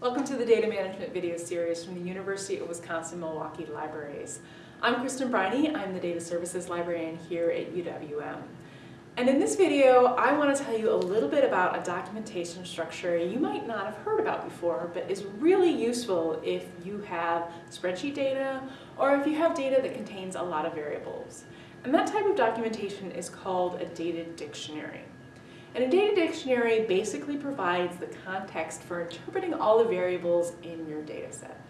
Welcome to the Data Management video series from the University of Wisconsin-Milwaukee Libraries. I'm Kristin Briney, I'm the Data Services Librarian here at UWM. And in this video, I want to tell you a little bit about a documentation structure you might not have heard about before, but is really useful if you have spreadsheet data or if you have data that contains a lot of variables. And that type of documentation is called a data dictionary. And a data dictionary basically provides the context for interpreting all the variables in your data set.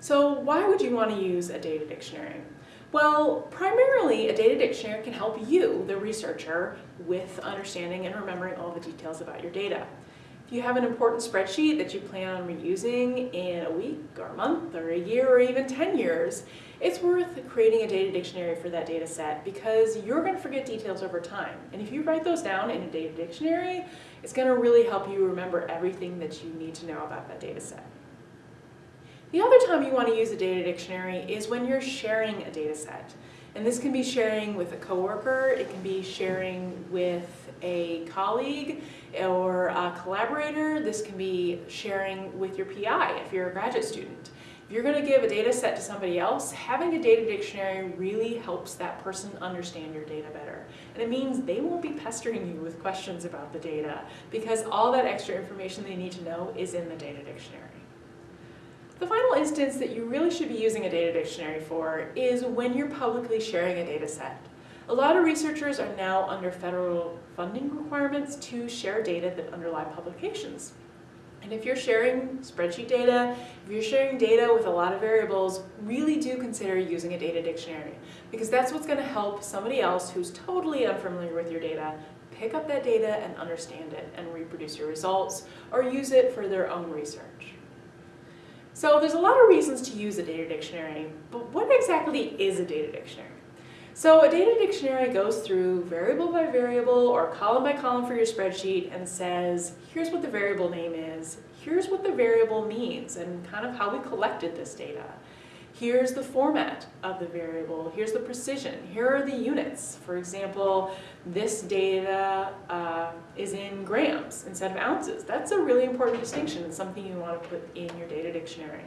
So why would you want to use a data dictionary? Well, primarily a data dictionary can help you, the researcher, with understanding and remembering all the details about your data. If you have an important spreadsheet that you plan on reusing in a week or a month or a year or even 10 years, it's worth creating a data dictionary for that data set because you're going to forget details over time. And if you write those down in a data dictionary, it's going to really help you remember everything that you need to know about that data set. The other time you want to use a data dictionary is when you're sharing a data set. And this can be sharing with a coworker, it can be sharing with a colleague or a collaborator, this can be sharing with your PI if you're a graduate student. If you're going to give a data set to somebody else, having a data dictionary really helps that person understand your data better. And it means they won't be pestering you with questions about the data because all that extra information they need to know is in the data dictionary. The final instance that you really should be using a data dictionary for is when you're publicly sharing a data set. A lot of researchers are now under federal funding requirements to share data that underlie publications. And if you're sharing spreadsheet data, if you're sharing data with a lot of variables, really do consider using a data dictionary because that's what's going to help somebody else who's totally unfamiliar with your data pick up that data and understand it and reproduce your results or use it for their own research. So there's a lot of reasons to use a data dictionary, but what exactly is a data dictionary? So a data dictionary goes through variable by variable or column by column for your spreadsheet and says, here's what the variable name is, here's what the variable means and kind of how we collected this data. Here's the format of the variable, here's the precision, here are the units. For example, this data uh, is in grams instead of ounces. That's a really important distinction and something you want to put in your data dictionary.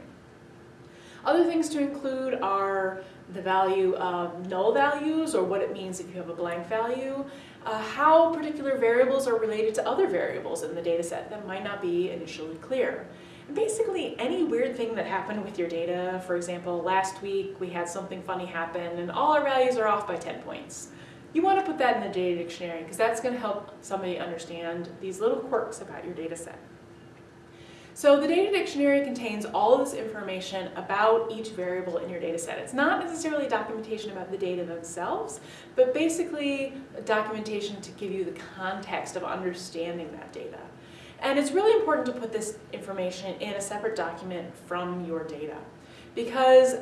Other things to include are the value of null values or what it means if you have a blank value, uh, how particular variables are related to other variables in the data set that might not be initially clear basically any weird thing that happened with your data, for example, last week we had something funny happen and all our values are off by 10 points. You want to put that in the data dictionary because that's going to help somebody understand these little quirks about your data set. So the data dictionary contains all of this information about each variable in your data set. It's not necessarily documentation about the data themselves, but basically documentation to give you the context of understanding that data. And it's really important to put this information in a separate document from your data. Because,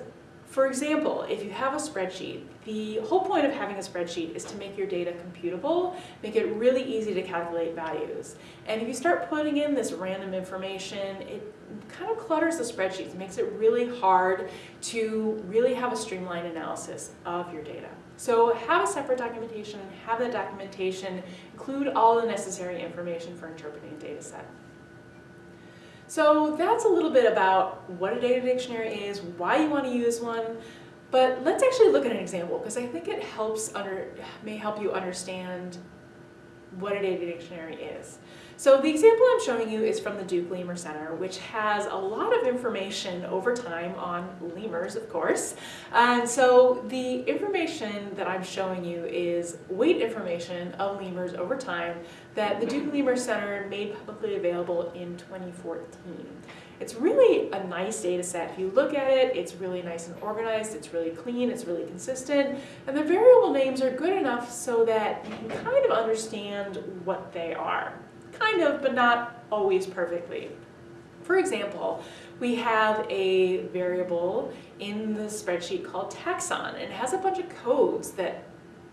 for example, if you have a spreadsheet, the whole point of having a spreadsheet is to make your data computable, make it really easy to calculate values. And if you start putting in this random information, it kind of clutters the spreadsheets, makes it really hard to really have a streamlined analysis of your data. So have a separate documentation, have that documentation include all the necessary information for interpreting a data set. So that's a little bit about what a data dictionary is, why you want to use one, but let's actually look at an example because I think it helps under, may help you understand what a data dictionary is. So the example I'm showing you is from the Duke Lemur Center, which has a lot of information over time on lemurs, of course. And so the information that I'm showing you is weight information of lemurs over time that the Duke Lemur Center made publicly available in 2014. It's really a nice data set. If you look at it, it's really nice and organized, it's really clean, it's really consistent, and the variable names are good enough so that you can kind of understand what they are. Kind of, but not always perfectly. For example, we have a variable in the spreadsheet called taxon, and it has a bunch of codes that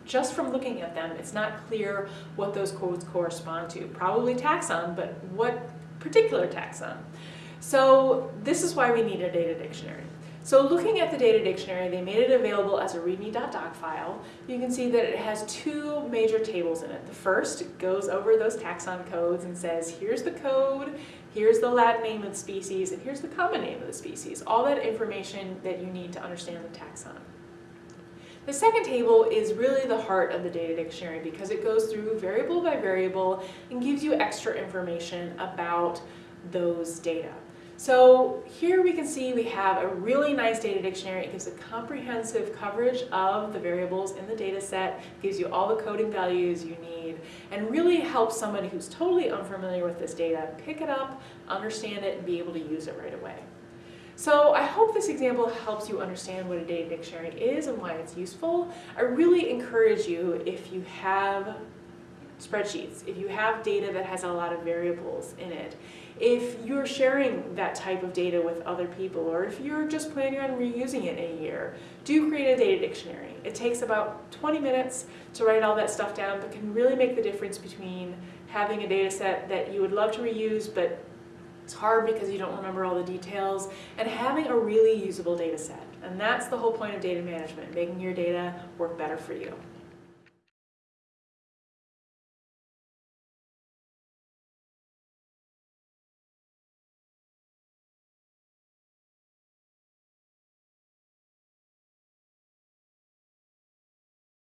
just from looking at them, it's not clear what those codes correspond to. Probably taxon, but what particular taxon? So this is why we need a data dictionary. So looking at the data dictionary, they made it available as a readme.doc file. You can see that it has two major tables in it. The first goes over those taxon codes and says, here's the code, here's the Latin name of the species, and here's the common name of the species. All that information that you need to understand the taxon. The second table is really the heart of the data dictionary because it goes through variable by variable and gives you extra information about those data. So here we can see we have a really nice data dictionary. It gives a comprehensive coverage of the variables in the data set, gives you all the coding values you need, and really helps somebody who's totally unfamiliar with this data pick it up, understand it, and be able to use it right away. So I hope this example helps you understand what a data dictionary is and why it's useful. I really encourage you if you have spreadsheets, if you have data that has a lot of variables in it, if you're sharing that type of data with other people, or if you're just planning on reusing it in a year, do create a data dictionary. It takes about 20 minutes to write all that stuff down, but can really make the difference between having a data set that you would love to reuse, but it's hard because you don't remember all the details, and having a really usable data set. And that's the whole point of data management, making your data work better for you.